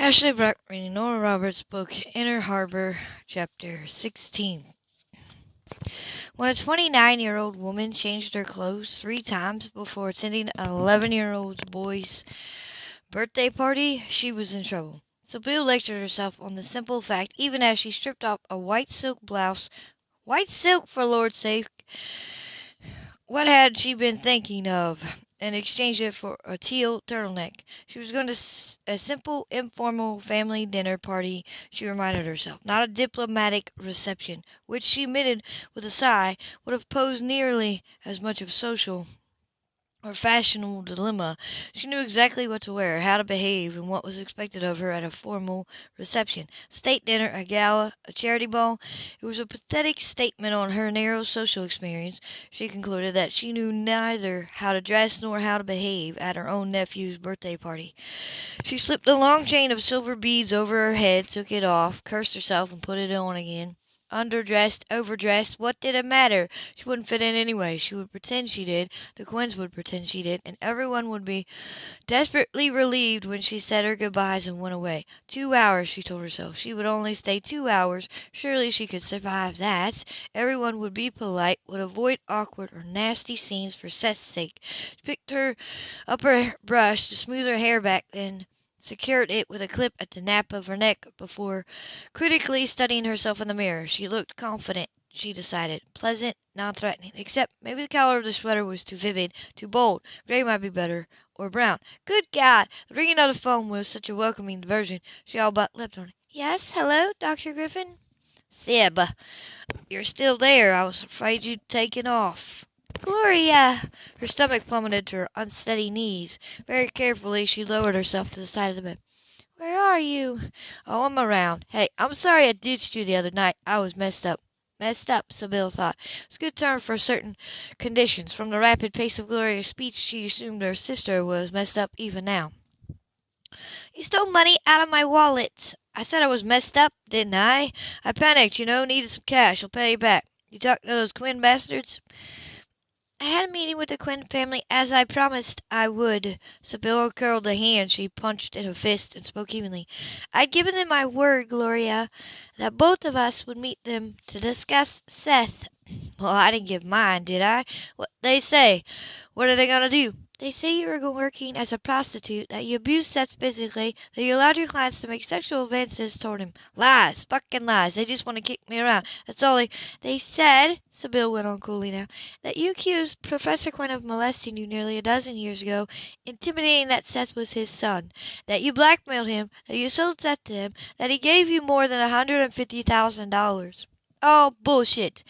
Ashley Brock reading Nora Roberts' book Inner Harbor, Chapter 16. When a 29 year old woman changed her clothes three times before attending an 11 year old boy's birthday party, she was in trouble. Sybill lectured herself on the simple fact even as she stripped off a white silk blouse. White silk, for Lord's sake! What had she been thinking of? And exchanged it for a teal turtleneck. She was going to a simple, informal family dinner party, she reminded herself, not a diplomatic reception, which she admitted with a sigh would have posed nearly as much of social or fashionable dilemma. She knew exactly what to wear, how to behave, and what was expected of her at a formal reception, state dinner, a gala, a charity ball. It was a pathetic statement on her narrow social experience, she concluded, that she knew neither how to dress nor how to behave at her own nephew's birthday party. She slipped a long chain of silver beads over her head, took it off, cursed herself, and put it on again underdressed, overdressed, what did it matter? She wouldn't fit in anyway. She would pretend she did, the Quinns would pretend she did, and everyone would be desperately relieved when she said her goodbyes and went away. Two hours, she told herself. She would only stay two hours. Surely she could survive that. Everyone would be polite, would avoid awkward or nasty scenes for Seth's sake. She picked her up her brush to smooth her hair back, then secured it with a clip at the nape of her neck before critically studying herself in the mirror. She looked confident, she decided, pleasant, non-threatening, except maybe the color of the sweater was too vivid, too bold. Gray might be better, or brown. Good God! The ringing of the phone was such a welcoming diversion. She all but leapt on it. Yes, hello, Dr. Griffin? Sib, you're still there. I was afraid you'd taken off. Gloria! Her stomach plummeted to her unsteady knees. Very carefully she lowered herself to the side of the bed. Where are you? Oh, I'm around. Hey, I'm sorry I ditched you the other night. I was messed up. Messed up, Sybill thought. It was a good term for certain conditions. From the rapid pace of Gloria's speech, she assumed her sister was messed up even now. You stole money out of my wallet. I said I was messed up, didn't I? I panicked, you know, needed some cash. I'll pay you back. You talked to those Quinn bastards? I had a meeting with the Quinn family as I promised I would. Sybill curled the hand she punched in her fist and spoke evenly. I'd given them my word, Gloria, that both of us would meet them to discuss Seth. Well, I didn't give mine, did I? What they say? What are they going to do? They say you were working as a prostitute, that you abused Seth physically, that you allowed your clients to make sexual advances toward him. Lies, fucking lies. They just want to kick me around. That's all they. They said, Sybill went on coolly now, that you accused Professor Quinn of molesting you nearly a dozen years ago, intimating that Seth was his son, that you blackmailed him, that you sold Seth to him, that he gave you more than a hundred and fifty thousand dollars. All bullshit.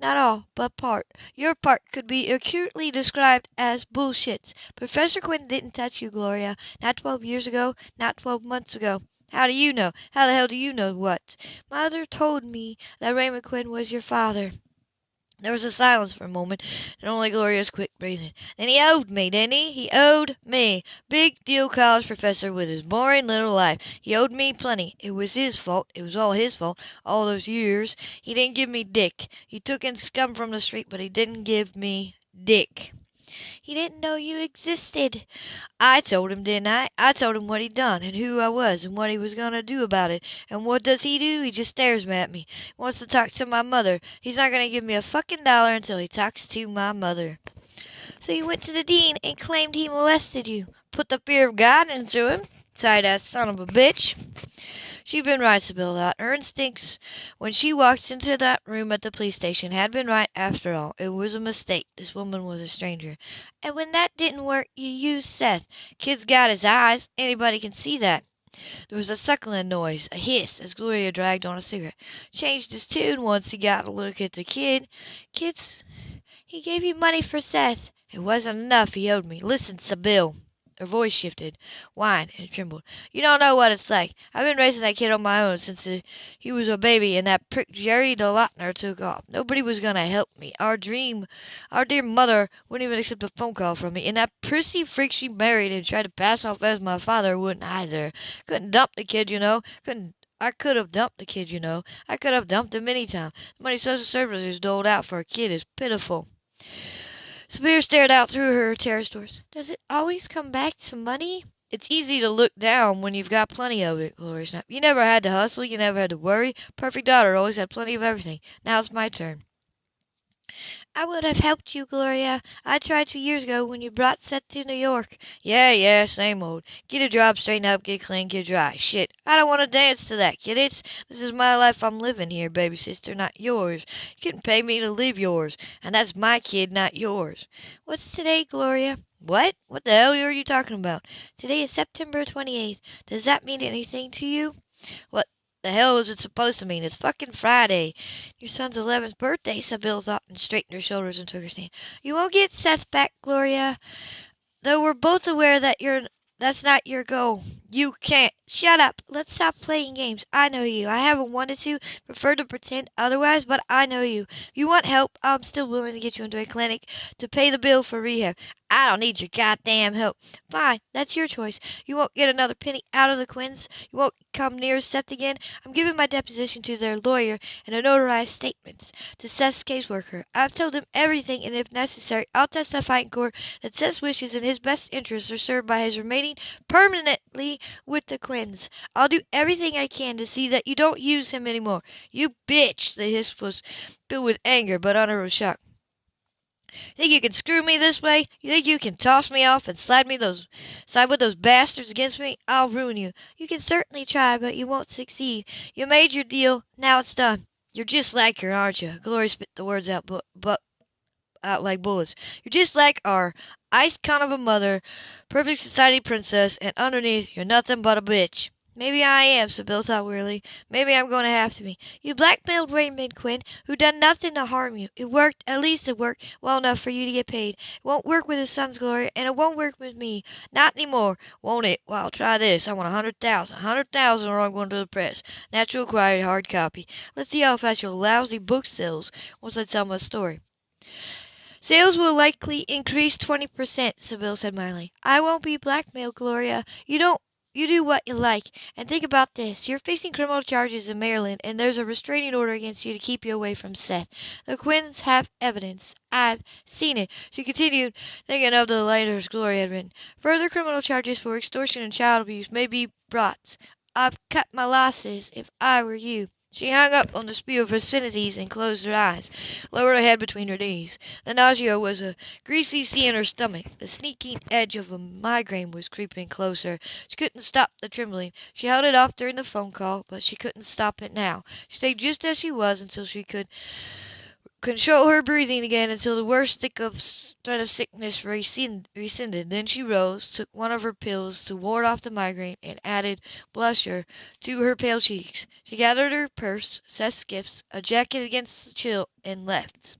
Not all, but part. Your part could be accurately described as bullshit. Professor Quinn didn't touch you, Gloria. Not twelve years ago, not twelve months ago. How do you know? How the hell do you know what? Mother told me that Raymond Quinn was your father. There was a silence for a moment, and only Gloria's quick breathing. Then he owed me, didn't he? He owed me. Big deal college professor with his boring little life. He owed me plenty. It was his fault. It was all his fault. All those years. He didn't give me Dick. He took in scum from the street, but he didn't give me Dick. He didn't know you existed. I told him, didn't I? I told him what he'd done, and who I was, and what he was going to do about it. And what does he do? He just stares at me. He wants to talk to my mother. He's not going to give me a fucking dollar until he talks to my mother. So you went to the dean and claimed he molested you. Put the fear of God into him. Tight-ass son of a bitch. She'd been right, Sybill thought. Her instincts when she walked into that room at the police station had been right after all. It was a mistake. This woman was a stranger. And when that didn't work, you used Seth. Kid's got his eyes. Anybody can see that. There was a suckling noise, a hiss, as Gloria dragged on a cigarette. Changed his tune once he got a look at the kid. Kid's... He gave you money for Seth. It wasn't enough he owed me. Listen, Sybill. Her voice shifted, whined, and trembled. "You don't know what it's like. I've been raising that kid on my own since he was a baby and that prick Jerry DeLauter took off. Nobody was going to help me. Our dream, our dear mother wouldn't even accept a phone call from me. And that prissy freak she married and tried to pass off as my father wouldn't either. Couldn't dump the kid, you know. Couldn't I could have dumped the kid, you know. I could have dumped him any time. The money social services doled out for a kid is pitiful. Sybill stared out through her terrace doors. Does it always come back to money? It's easy to look down when you've got plenty of it, Gloria snapped. You never had to hustle. You never had to worry. Perfect daughter always had plenty of everything. Now it's my turn. I would have helped you, Gloria. I tried two years ago when you brought Seth to New York. Yeah, yeah, same old. Get a job, straighten up, get clean, get dry. Shit, I don't want to dance to that, kid. It's, this is my life I'm living here, baby sister, not yours. You couldn't pay me to live yours, and that's my kid, not yours. What's today, Gloria? What? What the hell are you talking about? Today is September 28th. Does that mean anything to you? What the hell is it supposed to mean? It's fucking Friday. Your son's 11th birthday, Sybill thought and straightened her shoulders and took her stand. You won't get Seth back, Gloria. Though we're both aware that you're that's not your goal. You can't. Shut up. Let's stop playing games. I know you. I haven't wanted to, prefer to pretend otherwise, but I know you. If you want help, I'm still willing to get you into a clinic to pay the bill for rehab. I don't need your goddamn help. Fine, that's your choice. You won't get another penny out of the Quinns. You won't come near Seth again. I'm giving my deposition to their lawyer and a notarized statements to Seth's caseworker. I've told him everything, and if necessary, I'll testify in court that Seth's wishes and his best interests are served by his remaining permanently with the I'll do everything I can to see that you don't use him anymore. You bitch! The hiss was filled with anger, but a shock. Think you can screw me this way? You think you can toss me off and slide me those side with those bastards against me? I'll ruin you. You can certainly try, but you won't succeed. You made your deal. Now it's done. You're just like her, aren't you? Glory spit the words out, but, but out like bullets. You're just like our ice kind of a mother, perfect society princess, and underneath you're nothing but a bitch. Maybe I am, Sybill thought wearily. Maybe I'm going to have to be. You blackmailed Raymond Quinn, who done nothing to harm you. It worked. At least it worked well enough for you to get paid. It won't work with his son's glory, and it won't work with me. Not anymore, won't it? Well, try this. I want a hundred thousand. A hundred thousand or I'm going to the press. National Enquirer hard copy. Let's see how fast your lousy book sells once I tell my story. Sales will likely increase 20%, Sybill said mildly. I won't be blackmailed, Gloria. You don't you do what you like. And think about this. You're facing criminal charges in Maryland, and there's a restraining order against you to keep you away from Seth. The Quinns have evidence. I've seen it. She continued, thinking of the letters Gloria had written. Further criminal charges for extortion and child abuse may be brought. I've cut my losses if I were you. She hung up on the spew of obscenities and closed her eyes, lowered her head between her knees. The nausea was a greasy sea in her stomach. The sneaking edge of a migraine was creeping closer. She couldn't stop the trembling. She held it off during the phone call, but she couldn't stop it now. She stayed just as she was until she could control her breathing again until the worst of threat of sickness rescinded. Then she rose, took one of her pills to ward off the migraine, and added blusher to her pale cheeks. She gathered her purse, Seth's gifts, a jacket against the chill, and left.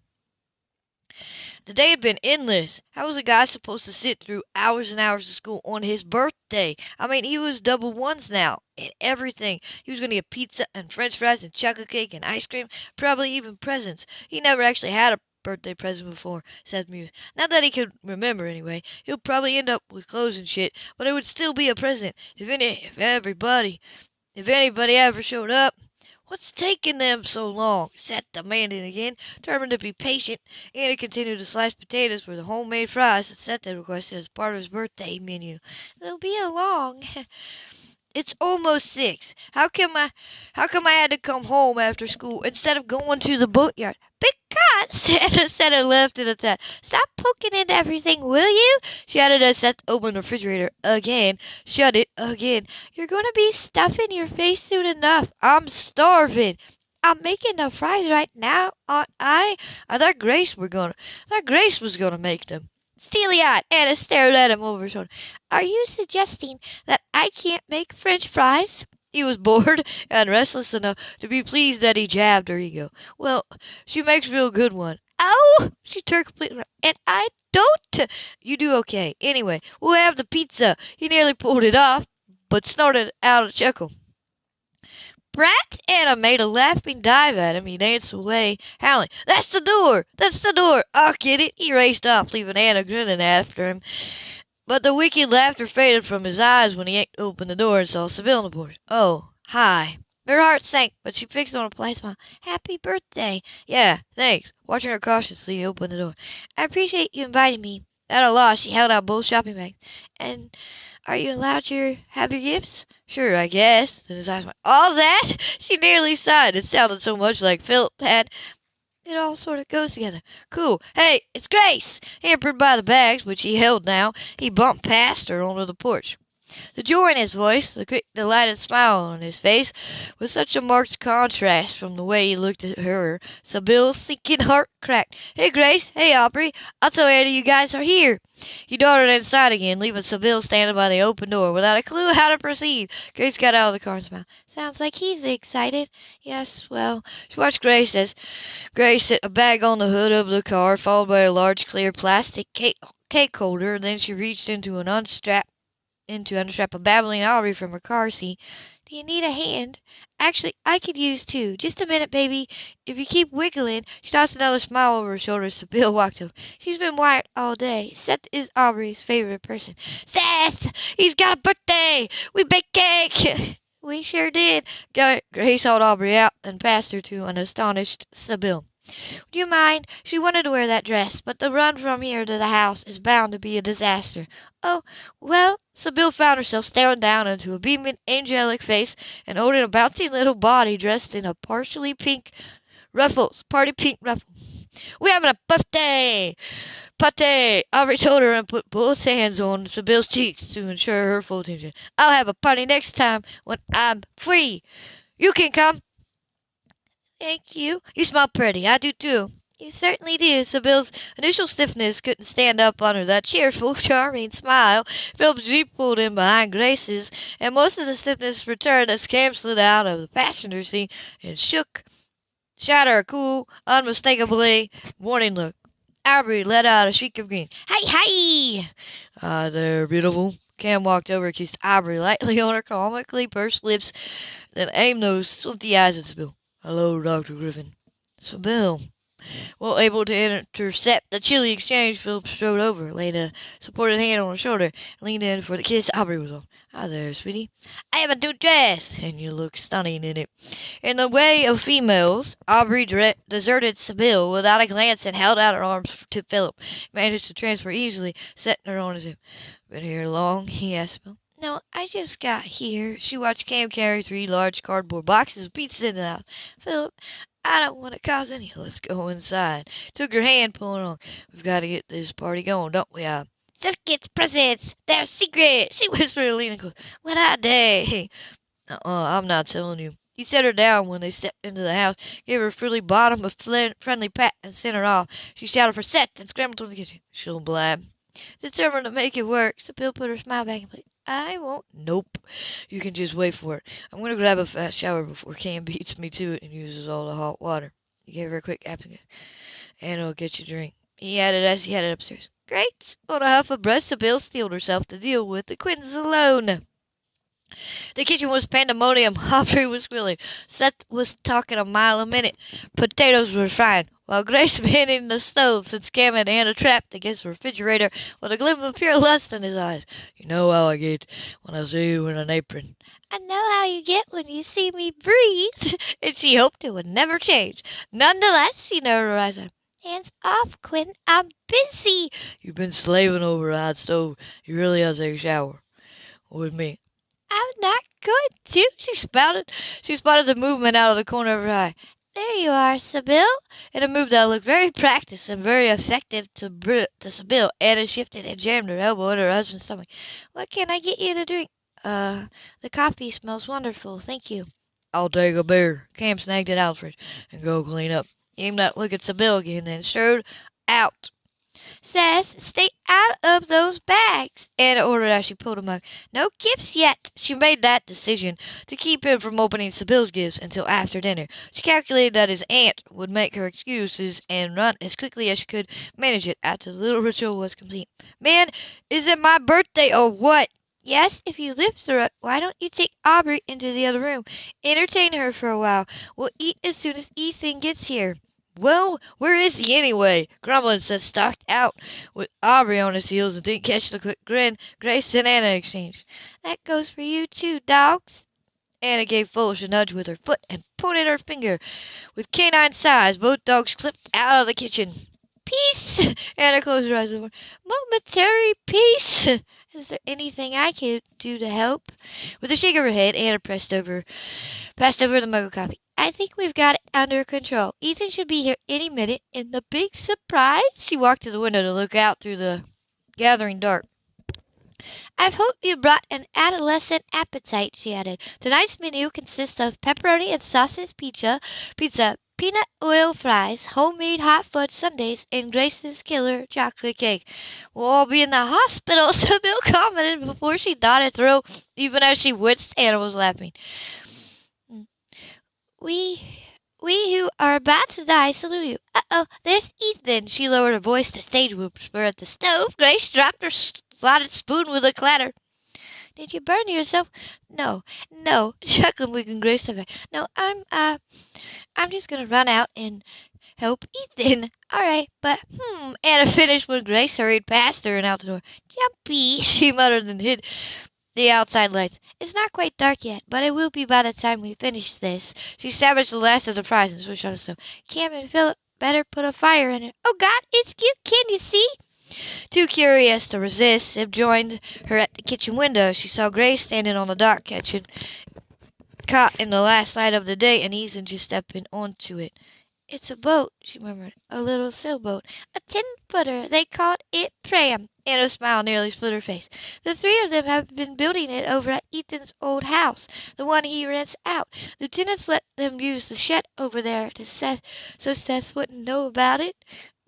The day had been endless. How was a guy supposed to sit through hours and hours of school on his birthday? I mean, he was double ones now and everything. He was going to get pizza and french fries and chocolate cake and ice cream, probably even presents. He never actually had a birthday present before, said Muse. Not that he could remember, anyway. He'll probably end up with clothes and shit, but it would still be a present if any, if everybody, if anybody ever showed up. What's taking them so long? Seth demanded again, determined to be patient. Anna continued to slice potatoes for the homemade fries that Seth had requested as part of his birthday menu. They'll be along. It's almost six. How come I how come I had to come home after school instead of going to the boatyard? Because Santa said and left it at that. Stop poking into everything, will you? She added as Seth opened the refrigerator again, shut it again. You're gonna be stuffing your face soon enough. I'm starving. I'm making the fries right now, aren't I? I thought Grace were gonna thought Grace was gonna make them. Steely-eyed, Anna stared at him over his shoulder. Are you suggesting that I can't make French fries? He was bored and restless enough to be pleased that he jabbed her ego. Well, she makes real good one. Oh, she turned completely. And I don't. You do okay. Anyway, we'll have the pizza. He nearly pulled it off, but snorted out a chuckle. Brat! Anna made a laughing dive at him. He danced away, howling, That's the door! That's the door! I'll get it! He raced off, leaving Anna grinning after him. But the wicked laughter faded from his eyes when he opened the door and saw Sybill on the porch. Oh, hi. Her heart sank, but she fixed on a polite smile. Happy birthday. Yeah, thanks. Watching her cautiously, he opened the door. I appreciate you inviting me. At a loss, she held out both shopping bags. And are you allowed to have your gifts? Sure, I guess. Then his eyes went, All that? She nearly sighed. It sounded so much like Philip had. It all sort of goes together. Cool. Hey, it's Grace! Hampered by the bags, which he held now, he bumped past her onto the porch. The joy in his voice, the quick, delighted smile on his face, was such a marked contrast from the way he looked at her, Sybill's sinking heart cracked. Hey, Grace. Hey, Aubrey. I'll tell Andy you guys are here. He darted inside again, leaving Sybill standing by the open door without a clue how to proceed. Grace got out of the car and smiled. Sounds like he's excited. Yes, well, she watched Grace as Grace set a bag on the hood of the car, followed by a large clear plastic cake, cake holder. Then she reached into an unstrapped into unstrap a babbling Aubrey from her car seat. Do you need a hand? Actually, I could use two. Just a minute, baby. If you keep wiggling. She tossed another smile over her shoulder Sybill walked over. She's been wired all day. Seth is Aubrey's favorite person. Seth! He's got a birthday! We baked cake! we sure did. Grace hauled Aubrey out and passed her to an astonished Sybill. Do you mind? She wanted to wear that dress, but the run from here to the house is bound to be a disaster. Oh, well, Sybill found herself staring down into a beaming, angelic face and holding a bouncing little body dressed in a partially pink ruffles, party pink ruffles. We're having a birthday! Pate! Aubrey told her and put both hands on Sybill's cheeks to ensure her full attention. I'll have a party next time when I'm free. You can come. Thank you. You smell pretty. I do too. You certainly do. Sybill's initial stiffness couldn't stand up under that cheerful, charming smile. Philip's Jeep pulled in behind Grace's, and most of the stiffness returned as Cam slid out of the passenger seat and shook, shot her a cool, unmistakably warning look. Aubrey let out a shriek of green. Hey, hey! Ah, there, beautiful. Cam walked over, kissed Aubrey lightly on her comically pursed lips, then aimed those swifty eyes at Sybill. Hello, Dr. Griffin. Sybill. Well able to intercept the chilly exchange, Philip strode over, laid a supported hand on her shoulder, and leaned in for the kiss Aubrey was on. Hi there, sweetie. I have a new dress, and you look stunning in it. In the way of females, Aubrey deserted Sybill without a glance and held out her arms to Philip. Managed to transfer easily, setting her on his hip. Been here long? he asked. No, I just got here. She watched Cam carry three large cardboard boxes of pizza in the house. Philip, I don't want to cause any. Let's go inside. Took her hand, pulling on. We've got to get this party going, don't we? Uh? Seth gets presents. They're secret. She whispered, leaning close. What I day? Uh-uh, I'm not telling you. He set her down when they stepped into the house, gave her a frilly bottom, a friendly pat, and sent her off. She shouted for Seth and scrambled toward the kitchen. She'll blab. Determined to make it work, Sybill put her smile back in place. I won't. Nope. You can just wait for it. I'm going to grab a fast shower before Cam beats me to it and uses all the hot water. He gave her a quick applicant. And I'll get you a drink. He added as he headed upstairs. Great. On a huff of breath, Sybill steeled herself to deal with the Quinns alone. The kitchen was pandemonium. Aubrey was squealing. Seth was talking a mile a minute. Potatoes were frying, while Grace manning the stove since Cam had Anna trapped against the refrigerator with a gleam of pure lust in his eyes. You know how I get when I see you in an apron. I know how you get when you see me breathe. and she hoped it would never change. Nonetheless, she never realized that. Hands off, Quinn. I'm busy. You've been slaving over a hot stove. You really ought to take a shower. With me. I'm not good, to, she spouted. She spotted the movement out of the corner of her eye. There you are, Sybill. In a move that looked very practiced and very effective to, Br- to Anna shifted and jammed her elbow in her husband's stomach. What can I get you to drink? Uh, the coffee smells wonderful. Thank you. I'll take a beer. Cam snagged it out of the fridge and go clean up. He aimed that look at Sybill again, then strode out. Says, stay out of those bags, Anna ordered as she pulled a mug. No gifts yet. She made that decision to keep him from opening Sybill's gifts until after dinner. She calculated that his aunt would make her excuses and run as quickly as she could manage it after the little ritual was complete. Man, is it my birthday or what? Yes, if you live through it, why don't you take Aubrey into the other room? Entertain her for a while. We'll eat as soon as Ethan gets here. Well, where is he anyway? Grumbling said stalked out with Aubrey on his heels and didn't catch the quick grin Grace and Anna exchanged. That goes for you too, dogs. Anna gave Foolish a nudge with her foot and pointed her finger. With canine sighs, both dogs clipped out of the kitchen. Peace! Anna closed her eyes. Momentary peace! Is there anything I can do to help? With a shake of her head, Anna pressed over, passed over the mug of coffee. I think we've got it under control. Ethan should be here any minute. And the big surprise? She walked to the window to look out through the gathering dark. I hope you brought an adolescent appetite, she added. Tonight's menu consists of pepperoni and sausage pizza, pizza, peanut oil fries, homemade hot fudge sundaes, and Grace's killer chocolate cake. We'll all be in the hospital, Sybill commented before she dotted through, even as she winced Anna was laughing. We we who are about to die salute you. Uh-oh, there's Ethan. She lowered her voice to stage whisper at the stove. Grace dropped her slotted spoon with a clatter. Did you burn yourself? No, no, chuckled Wiggin Grace. No, I'm, uh, I'm just gonna run out and help Ethan. All right, but, hmm, Anna finished when Grace hurried past her and out the door. Jumpy, she muttered and hid the outside lights. It's not quite dark yet, but it will be by the time we finish this. She savaged the last of the switched on the stove. Cam and Philip better put a fire in it. Oh God, it's cute. Can you see? Too curious to resist, Sib joined her at the kitchen window. She saw Grace standing on the dock catching caught in the last light of the day and Ethan just stepping onto it. It's a boat, she murmured. A little sailboat. A ten footer. They called it Pram. Anna's smile nearly split her face. The three of them have been building it over at Ethan's old house, the one he rents out. The lieutenants let them use the shed over there to so Seth wouldn't know about it.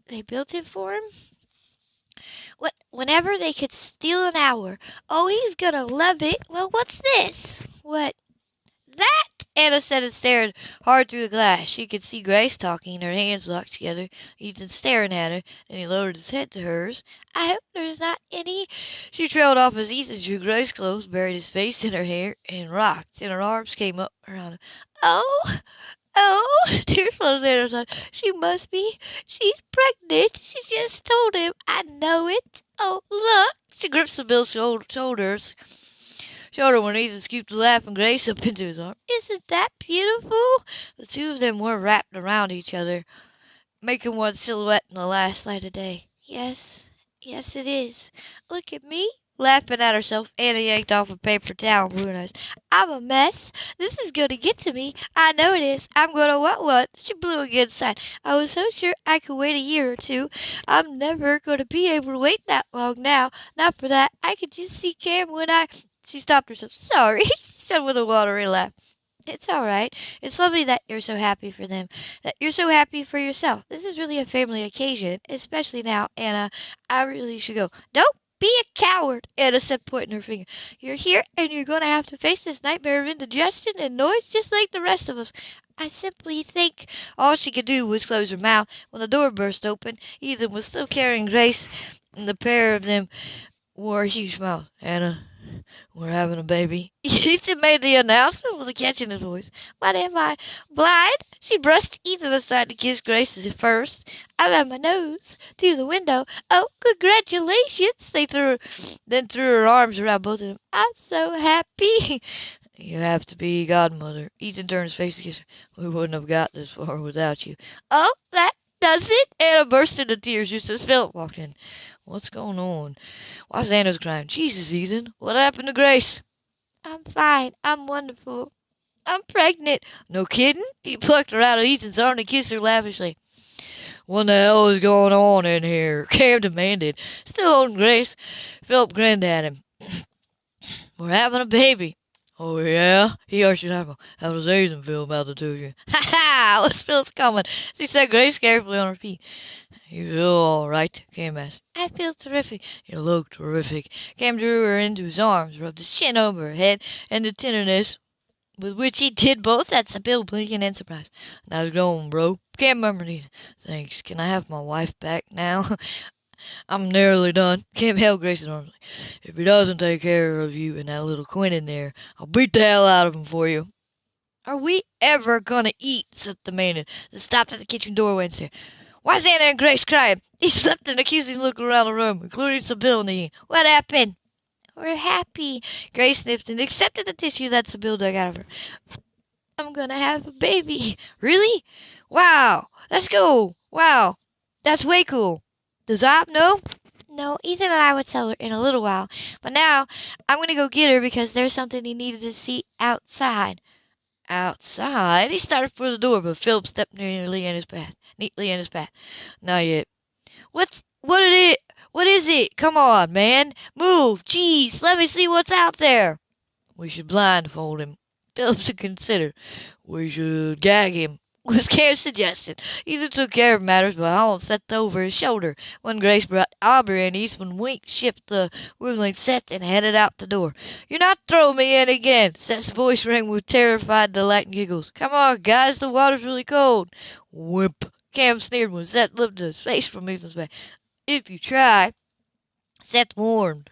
They built it for him. What, whenever they could steal an hour. Oh, he's gonna love it. Well, what's this? What? That? Anna said and stared hard through the glass. She could see Grace talking, her hands locked together, Ethan staring at her, and he lowered his head to hers. I hope there's not any. She trailed off as Ethan drew Grace close, buried his face in her hair, and rocked, and her arms came up around him. Oh, oh, tears flowed down her side. She must be. She's pregnant. She just told him. I know it. Oh, look. She gripped Sybill's shoulders shoulder when Ethan scooped the laughing Grace up into his arm. Isn't that beautiful? The two of them were wrapped around each other, making one silhouette in the last light of day. Yes, yes, it is. Look at me. Laughing at herself, Anna yanked off a paper towel and her eyes. I'm a mess. This is going to get to me. I know it is. I'm going to want one. She blew again sighed. I was so sure I could wait a year or two. I'm never going to be able to wait that long now. Not for that. I could just see Cam when I she stopped herself. Sorry, she said with a watery laugh. It's all right. It's lovely that you're so happy for them, that you're so happy for yourself. This is really a family occasion, especially now, Anna. I really should go. Don't be a coward, Anna said, pointing her finger. You're here, and you're going to have to face this nightmare of indigestion and noise just like the rest of us. I simply think all she could do was close her mouth when the door burst open. Ethan was still carrying Grace, and the pair of them wore a huge mouth. Anna, we're having a baby. Ethan made the announcement with a catch in his voice. What am I, blind? She brushed Ethan aside to kiss Grace first. I ran my nose through the window. Oh, congratulations! They threw then threw her arms around both of them. I'm so happy. You have to be godmother. Ethan turned his face to kiss her. We wouldn't have got this far without you. Oh, that does it? Anna burst into tears just as Philip walked in. What's going on? Why Anna's crying? Jesus, Ethan, what happened to Grace? I'm fine. I'm wonderful. I'm pregnant. No kidding? He plucked her out of Ethan's arm and kissed her lavishly. What the hell is going on in here? Cam demanded. Still holding Grace. Philip grinned at him. We're having a baby. Oh, yeah? He arched his eyebrow. How does Ethan feel about the two of you? Ha! What's Phil's comment? She said Grace carefully on her feet. You feel all right? Cam asked. I feel terrific. You look terrific. Cam drew her into his arms, rubbed his chin over her head, and the tenderness with which he did both had Sybill blinking in surprise. Nice going, bro. Cam murmured. Thanks. Can I have my wife back now? I'm nearly done. Cam held Grayson arms. If he doesn't take care of you and that little Quinn in there, I'll beat the hell out of him for you. Are we ever gonna eat? Seth demanded. They stopped at the kitchen doorway and said, Why's Anna and Grace crying? He slipped an accusing look around the room, including Sybill and the What happened? We're happy. Grace sniffed and accepted the tissue that Sybill dug out of her. I'm gonna have a baby. Really? Wow. Let's go. Wow. That's way cool. Does Op know? No, Ethan and I would tell her in a little while. But now I'm to go get her because there's something he needed to see outside. Outside? He started for the door, but Philip stepped nearly in his path, neatly in his path. Not yet. What's what it is? What is it? Come on, man. Move. Jeez, let me see what's out there. We should blindfold him. Philip consider. We should gag him was Karen's suggestion. Ethan took care of matters by hauling Seth over his shoulder. When Grace brought Aubrey and Eastman winked, shipped the wiggling Seth, and headed out the door. You're not throwing me in again. Seth's voice rang with terrified delight and giggles. Come on, guys, the water's really cold. Wimp. Cam sneered when Seth lifted his face from Ethan's back. If you try. Seth warned.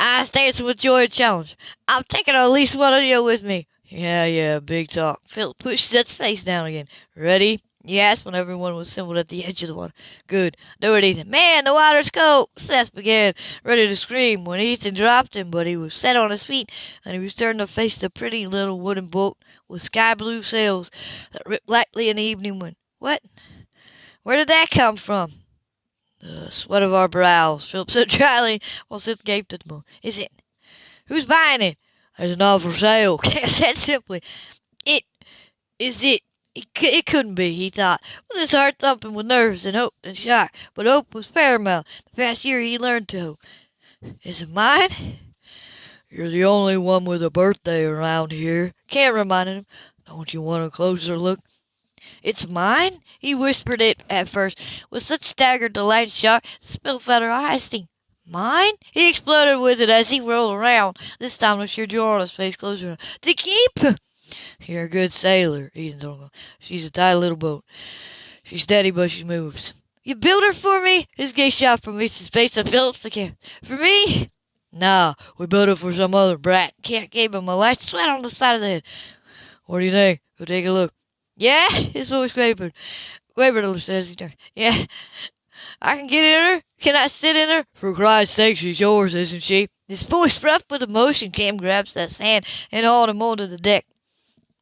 I dancing with joy and challenge. I'm taking at least one of you with me. Yeah, yeah, big talk. Phil pushed Seth's face down again. Ready? Yes, when everyone was assembled at the edge of the water. Good. Do it, Ethan. Man, the water's cold. Seth began, ready to scream, when Ethan dropped him, but he was set on his feet, and he was turning to face the pretty little wooden boat with sky blue sails that ripped lightly in the evening wind. What? Where did that come from? The sweat of our brows, Philip said dryly, while Seth gaped at the moon. Is it? Who's buying it? An offer for sale. Said simply. It is it. It, it couldn't be, he thought, with his heart thumping with nerves and hope and shock. But hope was paramount. The past year he learned to. Is it mine? You're the only one with a birthday around here. Can't remind him. Don't you want a closer look? It's mine? He whispered it at first, with such staggered delight and shock, Spillfeather eyes. Mine? He exploded with it as he rolled around, this time with on his face closer. To keep! You're a good sailor, Ethan told him. She's a tight little boat. She's steady, but she moves. You built her for me? His gaze shot from Ethan's face to Philip's again. For me? Nah, we built it for some other brat. Cam gave him a light sweat on the side of the head. What do you think? Go take a look. Yeah? His voice quavered. Quavered a little as he turned. Yeah, I can get in her? Can I sit in her? For Christ's sake, she's yours, isn't she? His voice rough with emotion, Cam grabbed Seth's hand and hauled him onto the deck.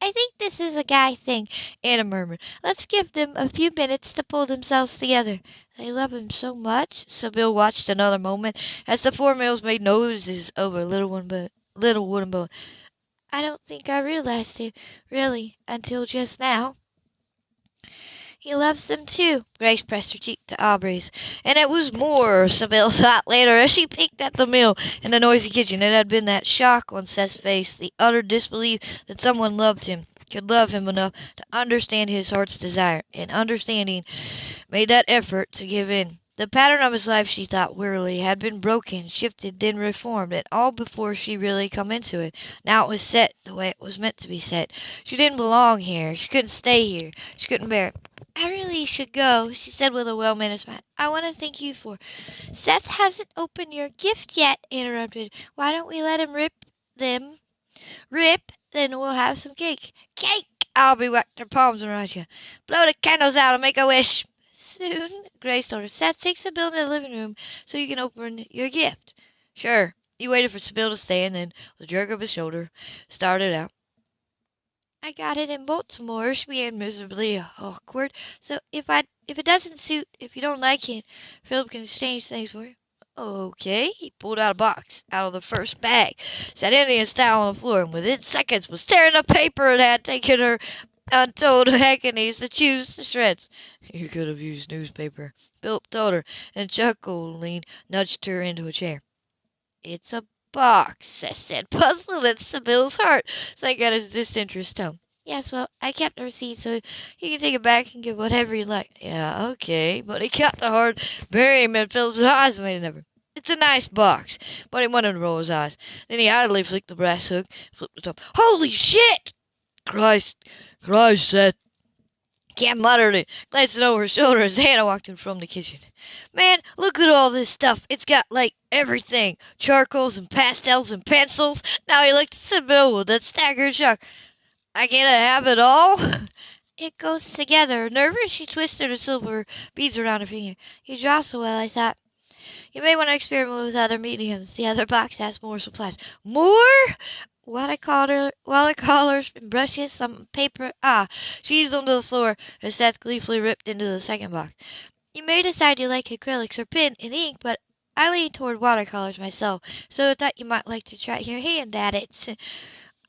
I think this is a guy thing, Anna murmured. Let's give them a few minutes to pull themselves together. They love him so much. Sybill watched another moment as the four males made noses over little one but little wooden boat. I don't think I realized it, really, until just now. He loves them too. Grace pressed her cheek to Aubrey's. And it was more, Sybill thought later, as she peeked at the meal in the noisy kitchen. It had been that shock on Seth's face, the utter disbelief that someone loved him, could love him enough to understand his heart's desire, and understanding made that effort to give in. The pattern of his life, she thought wearily, had been broken, shifted, then reformed, and all before she really come into it. Now it was set the way it was meant to be set. She didn't belong here. She couldn't stay here. She couldn't bear it. I really should go, she said with a well-managed smile. I want to thank you for... Seth hasn't opened your gift yet, interrupted. Why don't we let him rip them? Rip? Then we'll have some cake. Cake! I'll be whacked her palms around you. Blow the candles out and make a wish. Soon, Grace told her. Seth, take Sybill in the living room so you can open your gift. Sure. He waited for Sybill to stay and then, with a jerk of his shoulder, started out. I got it in Baltimore, she began miserably awkward. So if I if it doesn't suit, if you don't like it, Philip can exchange things for you. Okay. He pulled out a box out of the first bag, sat Indian style on the floor, and within seconds was tearing the paper it had taken her untold agonies to choose the shreds. You could have used newspaper. Philip told her, and chuckling nudged her into a chair. It's a box, Seth said, puzzled at Sybill's heart sank at his disinterest tone. Yes, well, I kept the receipt, so you can take it back and give whatever you like. Yeah, okay, but he kept the hard burying in Philip's eyes made an effort. It's a nice box, but he wanted to roll his eyes. Then he idly flicked the brass hook, flipped the top. Holy shit! Christ, Christ, Seth. Cam muttered it, glancing over his shoulder as Anna walked in from the kitchen. Man, look at all this stuff. It's got, like, everything. Charcoals and pastels and pencils. Now he looked at Sybill with that staggered shock. I can't have it all? It goes together. Nervous, she twisted her silver beads around her finger. You draw so well, I thought. You may want to experiment with other mediums. The other box has more supplies. More? Watercolor, watercolors and brushes, some paper. Ah, she's onto the floor her Seth gleefully ripped into the second box. You may decide you like acrylics or pen and ink, but I lean toward watercolors myself, so I thought you might like to try your hand at it.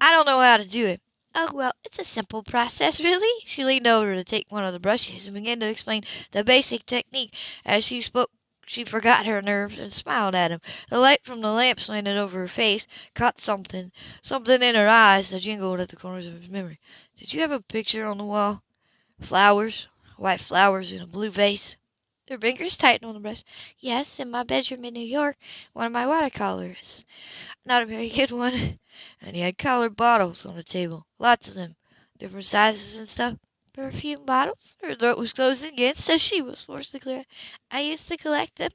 I don't know how to do it. Oh, well, it's a simple process, really. She leaned over to take one of the brushes and began to explain the basic technique. As she spoke, she forgot her nerves and smiled at him. The light from the lamp slanted over her face, caught something, something in her eyes that jingled at the corners of his memory. Did you have a picture on the wall? Flowers, white flowers in a blue vase. Her fingers tightened on the brush. Yes, in my bedroom in New York, one of my watercolors. Not a very good one. And he had colored bottles on the table, lots of them, different sizes and stuff. Perfume bottles? Her throat was closing again, so she was forced to clear. I used to collect them.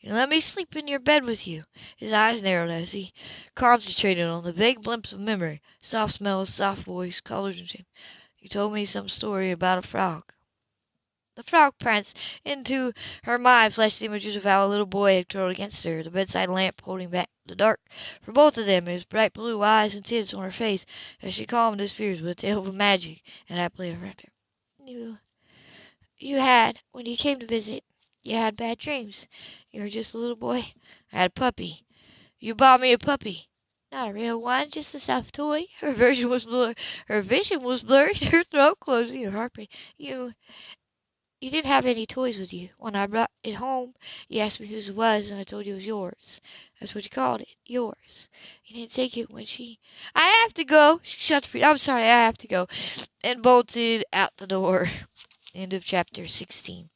You let me sleep in your bed with you. His eyes narrowed as he concentrated on the vague glimpse of memory, soft smells, soft voice, colors and shape. You told me some story about a frog. The frog prince into her mind flashed images of how a little boy had curled against her, the bedside lamp holding back the dark. For both of them, his bright blue eyes and tints on her face, as she calmed his fears with a tale of magic and happily ever after. You, you had, when you came to visit, you had bad dreams. You were just a little boy. I had a puppy. You bought me a puppy. Not a real one, just a stuffed toy. Her vision was blurred. Her vision was blurred. Her throat closing. Her heart breaking. You, you didn't have any toys with you. When I brought it home, you asked me whose it was, and I told you it was yours. That's what you called it, yours. You didn't take it when she... I have to go. She shut the. I'm sorry, I have to go. And bolted out the door. End of chapter 16.